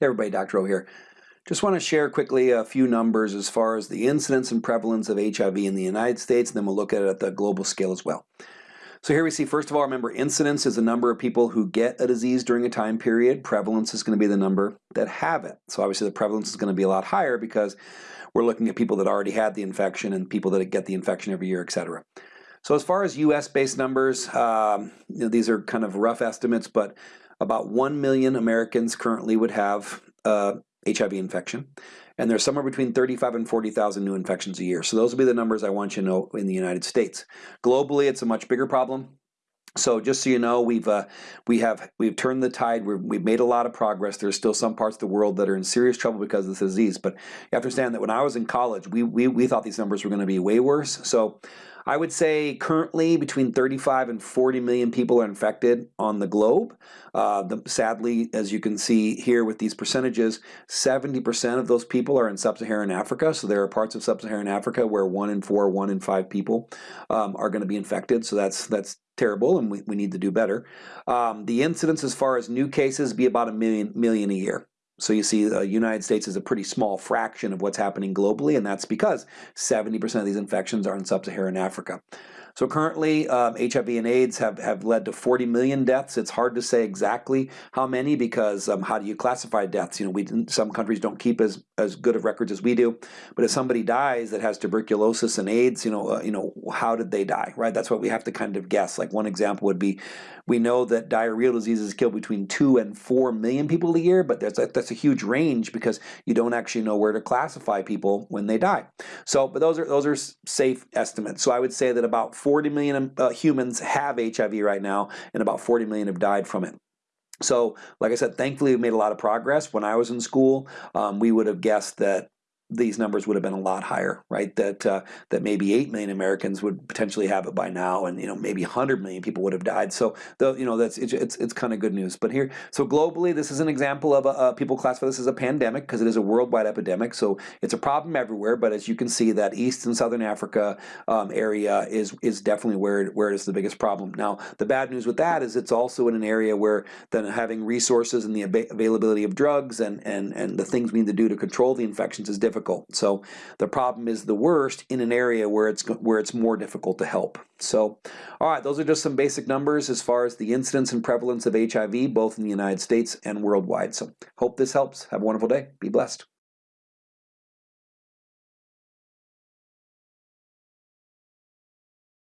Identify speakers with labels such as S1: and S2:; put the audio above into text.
S1: Hey everybody, Dr. O here. Just want to share quickly a few numbers as far as the incidence and prevalence of HIV in the United States, and then we'll look at it at the global scale as well. So here we see, first of all, remember incidence is the number of people who get a disease during a time period. Prevalence is going to be the number that have it. So obviously the prevalence is going to be a lot higher because we're looking at people that already had the infection and people that get the infection every year, etc. So as far as US-based numbers, um, you know, these are kind of rough estimates, but about 1 million Americans currently would have uh, HIV infection. And there's somewhere between 35 and 40,000 new infections a year. So those will be the numbers I want you to know in the United States. Globally, it's a much bigger problem. So just so you know, we've uh, we have we've turned the tide. we have made a lot of progress. There's still some parts of the world that are in serious trouble because of this disease. But you have to understand that when I was in college, we we, we thought these numbers were going to be way worse. So I would say currently between 35 and 40 million people are infected on the globe. Uh, the, sadly, as you can see here with these percentages, 70% of those people are in sub-Saharan Africa. So there are parts of sub-Saharan Africa where one in four, one in five people um, are going to be infected. So that's that's terrible, and we, we need to do better. Um, the incidence as far as new cases be about a million million a year. So you see the United States is a pretty small fraction of what's happening globally, and that's because 70% of these infections are in sub-Saharan Africa. So currently, um, HIV and AIDS have, have led to 40 million deaths. It's hard to say exactly how many because um, how do you classify deaths? You know, we some countries don't keep as, as good of records as we do. But if somebody dies that has tuberculosis and AIDS, you know, uh, you know, how did they die, right? That's what we have to kind of guess. Like one example would be, we know that diarrheal diseases kill between two and four million people a year, but that's a, that's a huge range because you don't actually know where to classify people when they die. So, but those are those are safe estimates. So I would say that about 40 million uh, humans have HIV right now, and about 40 million have died from it. So, like I said, thankfully we've made a lot of progress. When I was in school, um, we would have guessed that these numbers would have been a lot higher, right? That uh, that maybe eight million Americans would potentially have it by now, and you know maybe 100 million people would have died. So the you know that's it's it's, it's kind of good news. But here, so globally, this is an example of a, uh, people classify this as a pandemic because it is a worldwide epidemic. So it's a problem everywhere. But as you can see, that East and Southern Africa um, area is is definitely where where it is the biggest problem. Now the bad news with that is it's also in an area where then having resources and the availability of drugs and and and the things we need to do to control the infections is difficult difficult. So the problem is the worst in an area where it's where it's more difficult to help. So, all right, those are just some basic numbers as far as the incidence and prevalence of HIV, both in the United States and worldwide. So hope this helps. Have a wonderful day. Be blessed.